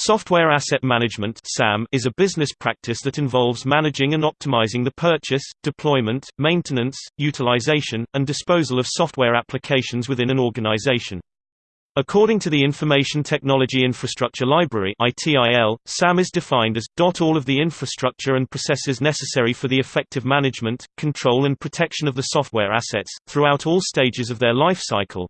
Software asset management is a business practice that involves managing and optimizing the purchase, deployment, maintenance, utilization, and disposal of software applications within an organization. According to the Information Technology Infrastructure Library SAM is defined as all of the infrastructure and processes necessary for the effective management, control and protection of the software assets throughout all stages of their life cycle,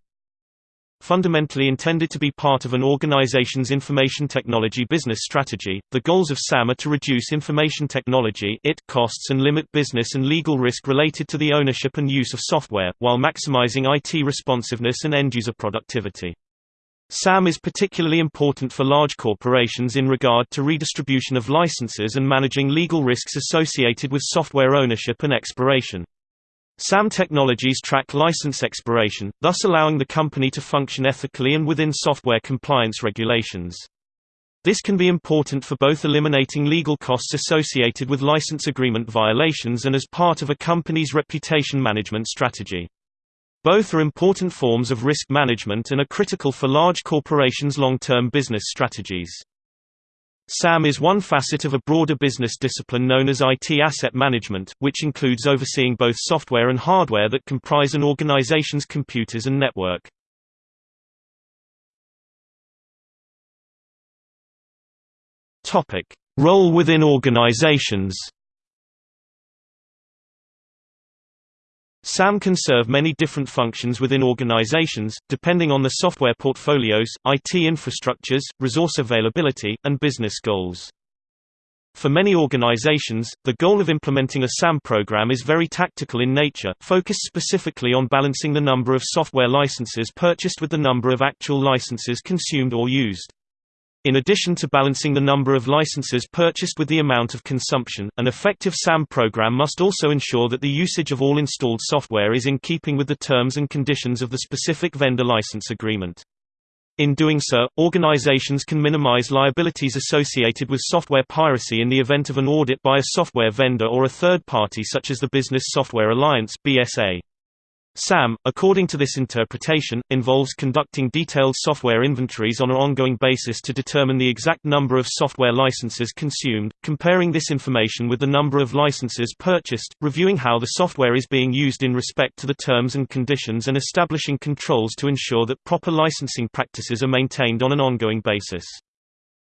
Fundamentally intended to be part of an organization's information technology business strategy, the goals of SAM are to reduce information technology IT costs and limit business and legal risk related to the ownership and use of software, while maximizing IT responsiveness and end-user productivity. SAM is particularly important for large corporations in regard to redistribution of licenses and managing legal risks associated with software ownership and expiration. SAM Technologies track license expiration, thus allowing the company to function ethically and within software compliance regulations. This can be important for both eliminating legal costs associated with license agreement violations and as part of a company's reputation management strategy. Both are important forms of risk management and are critical for large corporations' long-term business strategies. SAM is one facet of a broader business discipline known as IT asset management, which includes overseeing both software and hardware that comprise an organization's computers and network. Role within organizations. SAM can serve many different functions within organizations, depending on the software portfolios, IT infrastructures, resource availability, and business goals. For many organizations, the goal of implementing a SAM program is very tactical in nature, focused specifically on balancing the number of software licenses purchased with the number of actual licenses consumed or used. In addition to balancing the number of licenses purchased with the amount of consumption, an effective SAM program must also ensure that the usage of all installed software is in keeping with the terms and conditions of the specific vendor license agreement. In doing so, organizations can minimize liabilities associated with software piracy in the event of an audit by a software vendor or a third party such as the Business Software Alliance (BSA). SAM, according to this interpretation, involves conducting detailed software inventories on an ongoing basis to determine the exact number of software licenses consumed, comparing this information with the number of licenses purchased, reviewing how the software is being used in respect to the terms and conditions and establishing controls to ensure that proper licensing practices are maintained on an ongoing basis.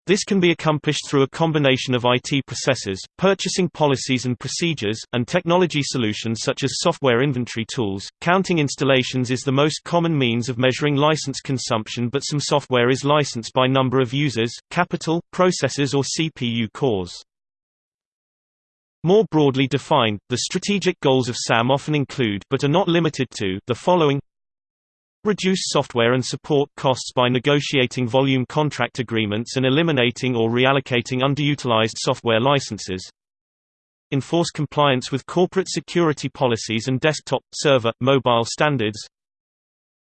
This can be accomplished through a combination of IT processes, purchasing policies and procedures, and technology solutions such as software inventory tools. Counting installations is the most common means of measuring license consumption, but some software is licensed by number of users, capital, processors, or CPU cores. More broadly defined, the strategic goals of SAM often include but are not limited to the following Reduce software and support costs by negotiating volume contract agreements and eliminating or reallocating underutilized software licenses. Enforce compliance with corporate security policies and desktop, server, mobile standards.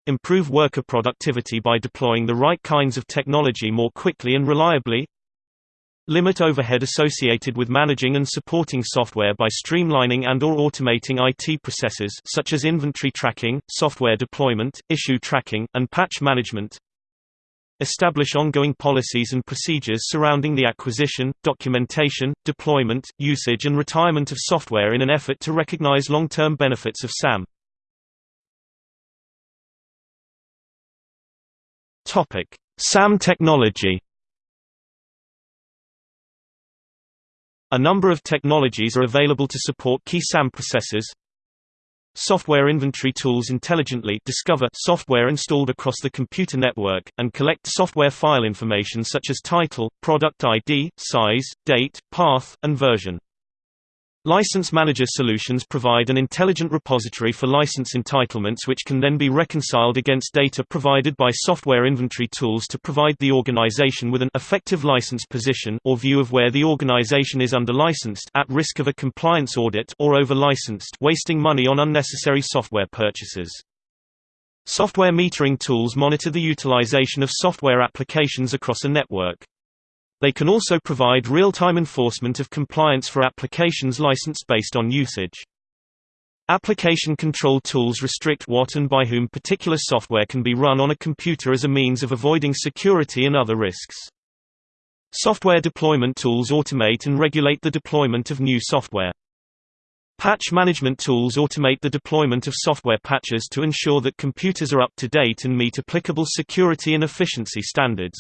Improve worker productivity by deploying the right kinds of technology more quickly and reliably. Limit overhead associated with managing and supporting software by streamlining and or automating IT processes such as inventory tracking, software deployment, issue tracking, and patch management. Establish ongoing policies and procedures surrounding the acquisition, documentation, deployment, usage and retirement of software in an effort to recognize long-term benefits of SAM. SAM technology A number of technologies are available to support key SAM processes. Software inventory tools intelligently discover software installed across the computer network, and collect software file information such as title, product ID, size, date, path, and version. License Manager solutions provide an intelligent repository for license entitlements which can then be reconciled against data provided by software inventory tools to provide the organization with an effective license position or view of where the organization is under-licensed at risk of a compliance audit or over-licensed wasting money on unnecessary software purchases. Software metering tools monitor the utilization of software applications across a network. They can also provide real-time enforcement of compliance for applications licensed based on usage. Application control tools restrict what and by whom particular software can be run on a computer as a means of avoiding security and other risks. Software deployment tools automate and regulate the deployment of new software. Patch management tools automate the deployment of software patches to ensure that computers are up to date and meet applicable security and efficiency standards.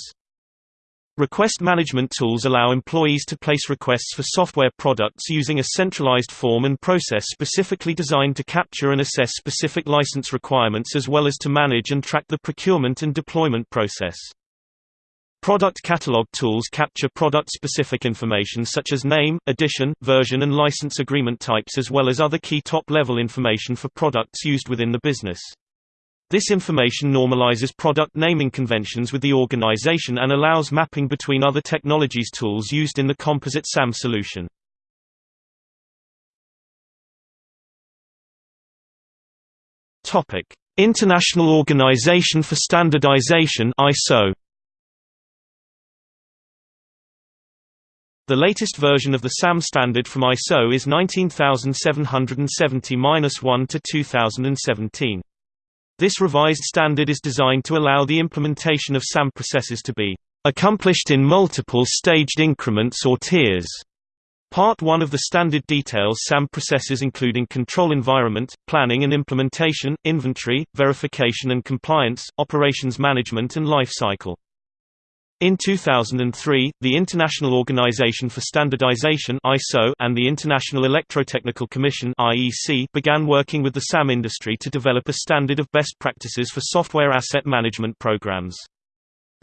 Request management tools allow employees to place requests for software products using a centralized form and process specifically designed to capture and assess specific license requirements as well as to manage and track the procurement and deployment process. Product catalog tools capture product-specific information such as name, edition, version and license agreement types as well as other key top-level information for products used within the business. This information normalizes product naming conventions with the organization and allows mapping between other technologies tools used in the composite SAM solution. International Organization for Standardization ISO The latest version of the SAM standard from ISO is 19770-1 to 2017. This revised standard is designed to allow the implementation of SAM processes to be accomplished in multiple staged increments or tiers. Part 1 of the standard details SAM processes including control environment, planning and implementation, inventory, verification and compliance, operations management and life cycle. In 2003, the International Organization for Standardization (ISO) and the International Electrotechnical Commission (IEC) began working with the SAM industry to develop a standard of best practices for software asset management programs.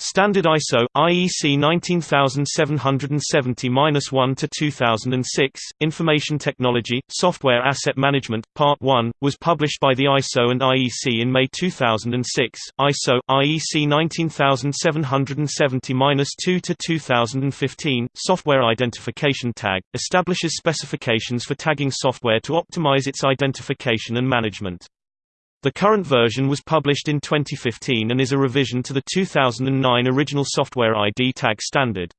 Standard ISO IEC 19770-1 to 2006 Information Technology Software Asset Management Part 1 was published by the ISO and IEC in May 2006 ISO IEC 19770-2 to 2015 Software Identification Tag establishes specifications for tagging software to optimize its identification and management the current version was published in 2015 and is a revision to the 2009 original Software ID tag standard.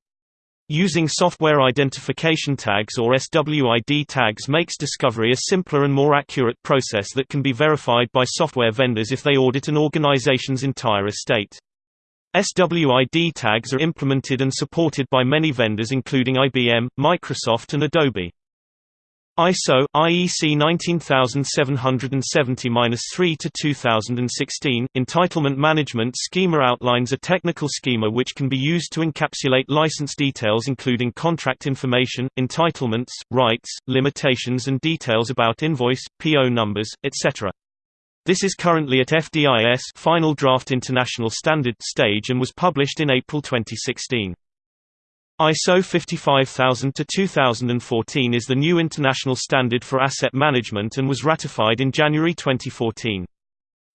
Using software identification tags or SWID tags makes discovery a simpler and more accurate process that can be verified by software vendors if they audit an organization's entire estate. SWID tags are implemented and supported by many vendors including IBM, Microsoft and Adobe. ISO IEC 19770-3 to 2016 Entitlement Management Schema outlines a technical schema which can be used to encapsulate license details including contract information, entitlements, rights, limitations and details about invoice, PO numbers, etc. This is currently at FDIS Final Draft International Standard stage and was published in April 2016. ISO 55000-2014 is the new international standard for asset management and was ratified in January 2014.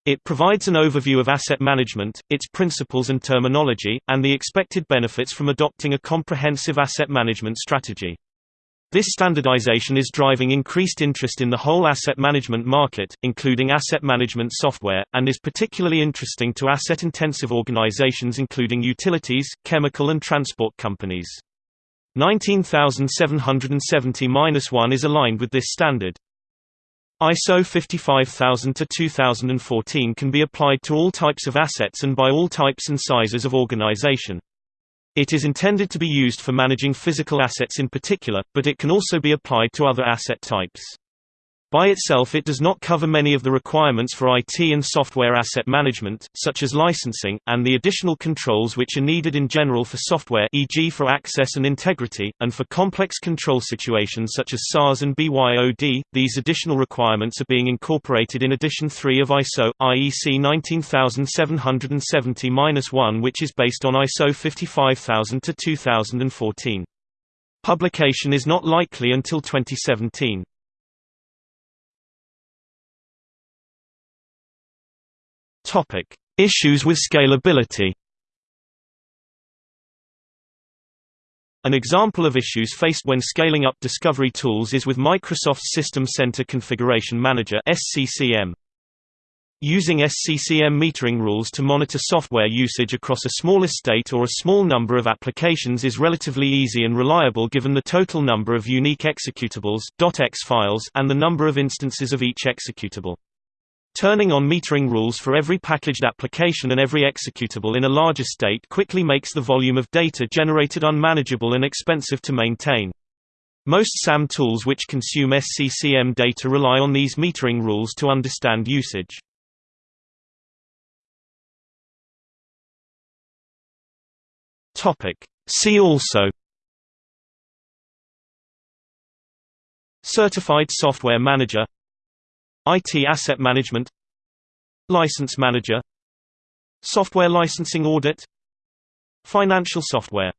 It provides an overview of asset management, its principles and terminology, and the expected benefits from adopting a comprehensive asset management strategy. This standardization is driving increased interest in the whole asset management market, including asset management software, and is particularly interesting to asset-intensive organizations including utilities, chemical and transport companies. 19770-1 is aligned with this standard. ISO 55000-2014 can be applied to all types of assets and by all types and sizes of organization. It is intended to be used for managing physical assets in particular, but it can also be applied to other asset types. By itself it does not cover many of the requirements for IT and software asset management, such as licensing, and the additional controls which are needed in general for software e.g. for access and integrity, and for complex control situations such as SaaS and BYOD. These additional requirements are being incorporated in Edition 3 of ISO, IEC 19770-1 which is based on ISO 55000-2014. Publication is not likely until 2017. Topic: Issues with scalability. An example of issues faced when scaling up discovery tools is with Microsoft's System Center Configuration Manager (SCCM). Using SCCM metering rules to monitor software usage across a small estate or a small number of applications is relatively easy and reliable given the total number of unique executables .exe files and the number of instances of each executable. Turning on metering rules for every packaged application and every executable in a larger state quickly makes the volume of data generated unmanageable and expensive to maintain. Most SAM tools which consume SCCM data rely on these metering rules to understand usage. See also Certified Software Manager IT Asset Management License Manager Software Licensing Audit Financial Software